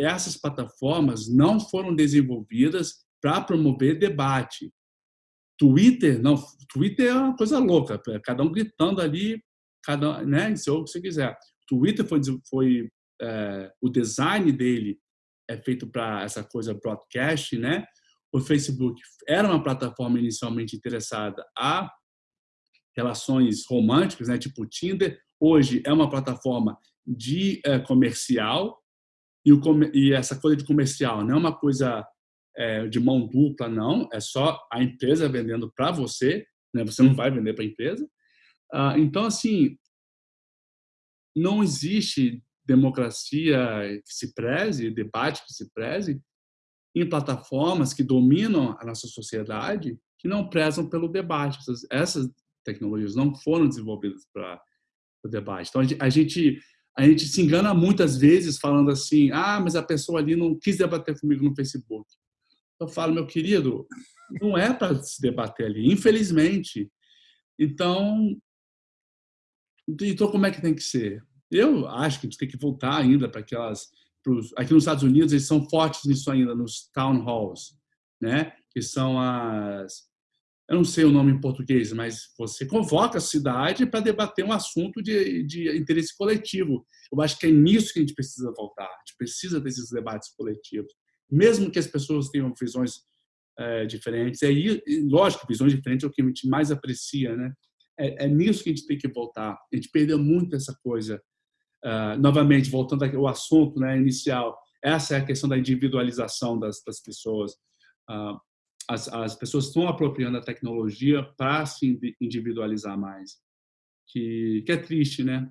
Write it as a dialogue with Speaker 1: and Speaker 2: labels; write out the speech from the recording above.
Speaker 1: essas plataformas não foram desenvolvidas para promover debate. Twitter, não, Twitter é uma coisa louca, cada um gritando ali, cada, né, se o que você quiser. Twitter foi, foi é, o design dele é feito para essa coisa broadcast, né? O Facebook era uma plataforma inicialmente interessada a relações românticas, né, tipo Tinder. Hoje é uma plataforma de é, comercial e, o, e, essa coisa de comercial não é uma coisa é, de mão dupla, não. É só a empresa vendendo para você, né? Você não vai vender para a empresa. Ah, então, assim, não existe democracia que se preze, debate que se preze, em plataformas que dominam a nossa sociedade que não prezam pelo debate. Essas, essas tecnologias não foram desenvolvidas para o debate. Então, a gente, a gente se engana muitas vezes falando assim, ah, mas a pessoa ali não quis debater comigo no Facebook. Eu falo, meu querido, não é para se debater ali, infelizmente. Então, então como é que tem que ser? Eu acho que a gente tem que voltar ainda para aquelas. Pros, aqui nos Estados Unidos, eles são fortes nisso ainda, nos town halls, né? que são as. Eu não sei o nome em português, mas você convoca a cidade para debater um assunto de, de interesse coletivo. Eu acho que é nisso que a gente precisa voltar. A gente precisa desses debates coletivos. Mesmo que as pessoas tenham visões é, diferentes. É, lógico, visões diferentes é o que a gente mais aprecia, né? É, é nisso que a gente tem que voltar. A gente perdeu muito essa coisa Uh, novamente, voltando ao assunto né, inicial, essa é a questão da individualização das, das pessoas. Uh, as, as, pessoas estão apropriando a tecnologia para se individualizar mais, que, que é triste, né?